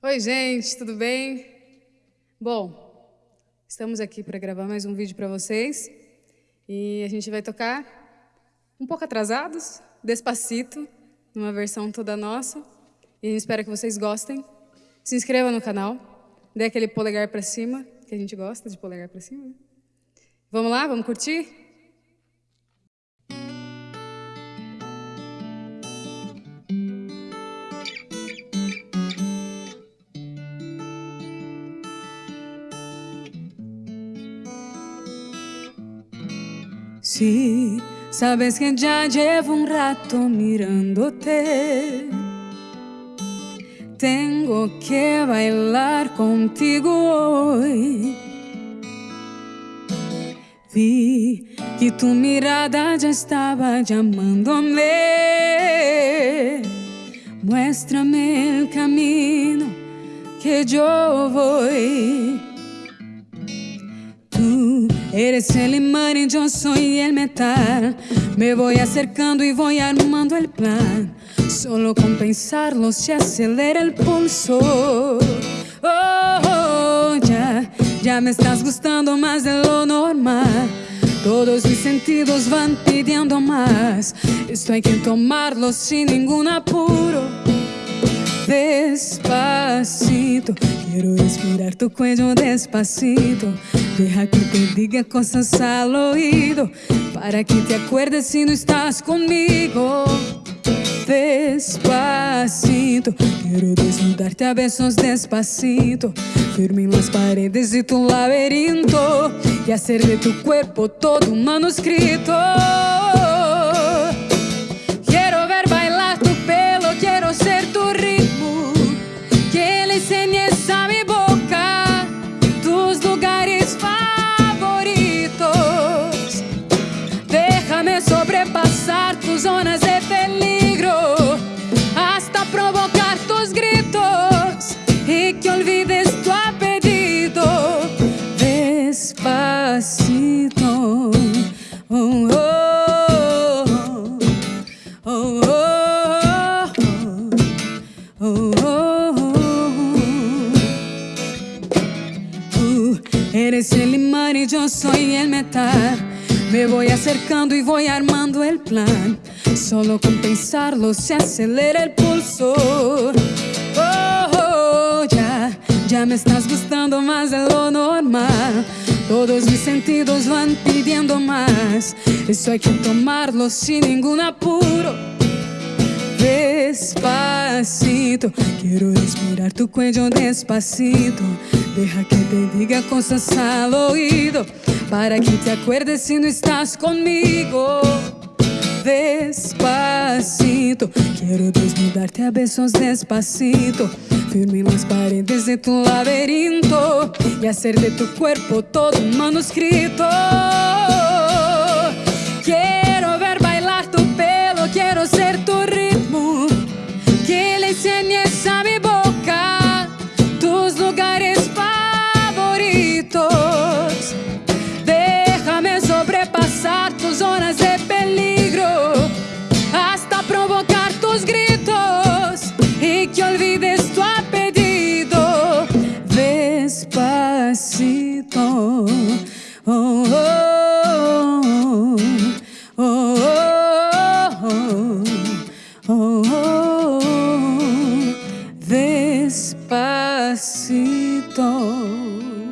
Oi, gente, tudo bem? Bom, estamos aqui para gravar mais um vídeo para vocês e a gente vai tocar um pouco atrasados, despacito, numa versão toda nossa. E a gente espera que vocês gostem. Se inscreva no canal, dê aquele polegar para cima, que a gente gosta de polegar para cima. Né? Vamos lá, vamos curtir? Sí, sabes que ya llevo un rato mirándote. Tengo que bailar contigo hoy. Vi que tu mirada ya estaba llamándome. Muéstrame el camino que yo voy. Eres el imán y yo soy el metal. Me voy acercando y voy armando el plan. Solo con pensarlo se acelera el pulso. Oh, oh, ya, ya me estás gustando más de lo normal. Todos mis sentidos van pidiendo más. Esto hay que tomarlo sin ningún apuro. Despacito, quiero respirar tu cuello despacito. Deja que te diga cosas al oído para que te acuerdes si no estás conmigo. Despacito, quiero desnudarte a besos despacito, firme en las paredes de tu laberinto y hacer de tu cuerpo todo un manuscrito. Zonas de peligro hasta provocar tus gritos y que olvides tu apellido despacito. Oh, oh, oh, uh, eres el imán y yo soy el metal. Me voy acercando y voy armando el plan. Solo con pensarlo se acelera el pulso. Oh, oh, ya, ya me estás gustando más de lo normal. Todos mis sentidos van pidiendo más. Eso hay que tomarlo sin ningún apuro. Despacito, quiero respirar tu cuello despacito. Deja que te diga cosas al oído para que te acuerdes si no estás conmigo. Despacito, quiero desnudarte a besos despacito, firme las paredes de tu laberinto y hacer de tu cuerpo todo un manuscrito. Oh.